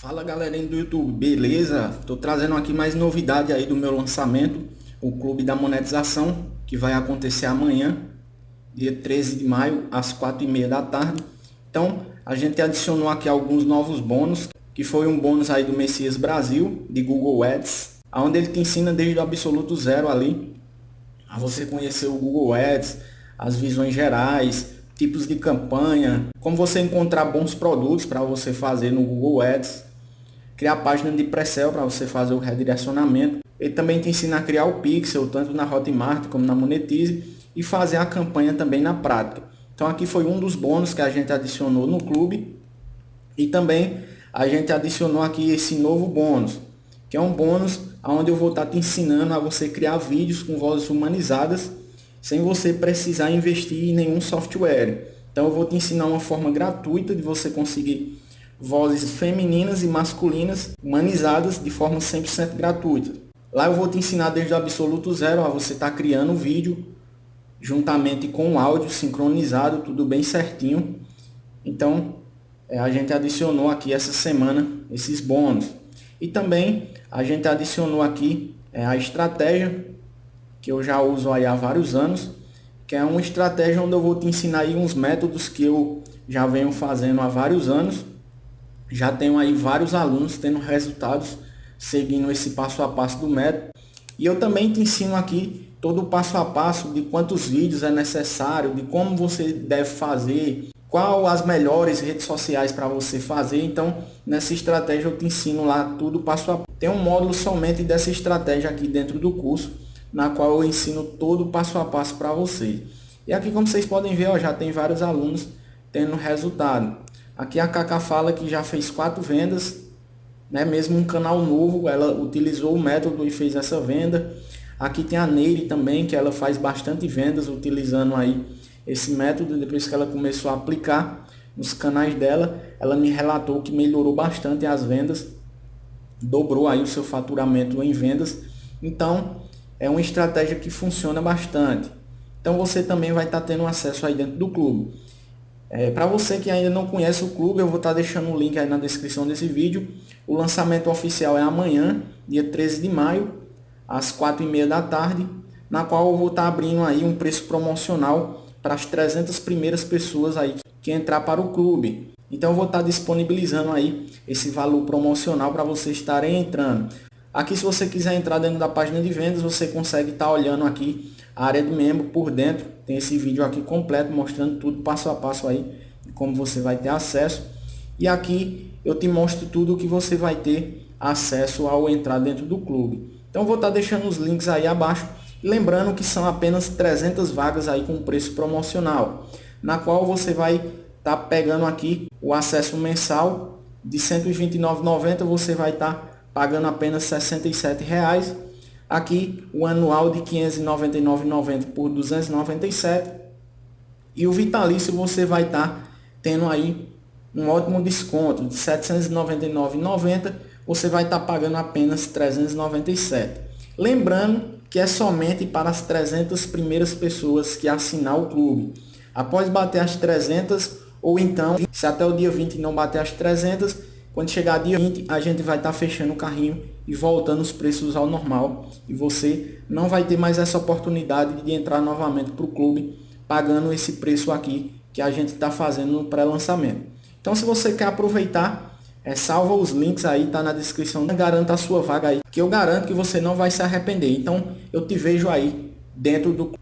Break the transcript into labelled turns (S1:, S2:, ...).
S1: Fala galerinha do YouTube, beleza? Tô trazendo aqui mais novidade aí do meu lançamento, o Clube da Monetização, que vai acontecer amanhã, dia 13 de maio, às 4h30 da tarde. Então, a gente adicionou aqui alguns novos bônus, que foi um bônus aí do Messias Brasil, de Google Ads, onde ele te ensina desde o absoluto zero ali, a você conhecer o Google Ads, as visões gerais, tipos de campanha, como você encontrar bons produtos para você fazer no Google Ads, criar página de pré-sell para você fazer o redirecionamento. Ele também te ensina a criar o pixel, tanto na Hotmart como na Monetize, e fazer a campanha também na prática. Então aqui foi um dos bônus que a gente adicionou no clube. E também a gente adicionou aqui esse novo bônus, que é um bônus onde eu vou estar te ensinando a você criar vídeos com vozes humanizadas sem você precisar investir em nenhum software. Então eu vou te ensinar uma forma gratuita de você conseguir vozes femininas e masculinas humanizadas de forma 100% gratuita. Lá eu vou te ensinar desde o absoluto zero a você estar tá criando o vídeo juntamente com o áudio sincronizado, tudo bem certinho. Então é, a gente adicionou aqui essa semana esses bônus. E também a gente adicionou aqui é, a estratégia que eu já uso aí há vários anos, que é uma estratégia onde eu vou te ensinar aí uns métodos que eu já venho fazendo há vários anos. Já tenho aí vários alunos tendo resultados seguindo esse passo a passo do método. E eu também te ensino aqui todo o passo a passo de quantos vídeos é necessário, de como você deve fazer, qual as melhores redes sociais para você fazer. Então, nessa estratégia eu te ensino lá tudo passo a passo. Tem um módulo somente dessa estratégia aqui dentro do curso na qual eu ensino todo o passo a passo para vocês. E aqui, como vocês podem ver, ó, já tem vários alunos tendo resultado. Aqui a Cacá fala que já fez quatro vendas, né? mesmo um canal novo, ela utilizou o método e fez essa venda. Aqui tem a Neire também, que ela faz bastante vendas utilizando aí esse método, depois que ela começou a aplicar nos canais dela, ela me relatou que melhorou bastante as vendas, dobrou aí o seu faturamento em vendas. Então, é uma estratégia que funciona bastante. Então você também vai estar tendo acesso aí dentro do clube. É, Para você que ainda não conhece o clube, eu vou estar deixando o link aí na descrição desse vídeo. O lançamento oficial é amanhã, dia 13 de maio, às 4h30 da tarde, na qual eu vou estar abrindo aí um preço promocional para as 300 primeiras pessoas aí que entrar para o clube. Então eu vou estar disponibilizando aí esse valor promocional para vocês estarem entrando. Aqui se você quiser entrar dentro da página de vendas, você consegue estar tá olhando aqui a área de membro por dentro. Tem esse vídeo aqui completo mostrando tudo passo a passo aí, como você vai ter acesso. E aqui eu te mostro tudo que você vai ter acesso ao entrar dentro do clube. Então vou estar tá deixando os links aí abaixo. Lembrando que são apenas 300 vagas aí com preço promocional, na qual você vai estar tá pegando aqui o acesso mensal de R$ 129,90, você vai estar tá pagando apenas R$ 67,00. Aqui o anual de R$ 599,90 por R$ 297. E o vitalício você vai estar tá tendo aí um ótimo desconto de R$ 799,90. Você vai estar tá pagando apenas R$ 397. Lembrando que é somente para as 300 primeiras pessoas que assinar o clube. Após bater as 300, ou então, se até o dia 20 não bater as 300, quando chegar dia 20, a gente vai estar tá fechando o carrinho e voltando os preços ao normal. E você não vai ter mais essa oportunidade de entrar novamente para o clube pagando esse preço aqui que a gente está fazendo no pré-lançamento. Então se você quer aproveitar, é, salva os links aí, tá na descrição, garanta a sua vaga aí, que eu garanto que você não vai se arrepender. Então eu te vejo aí dentro do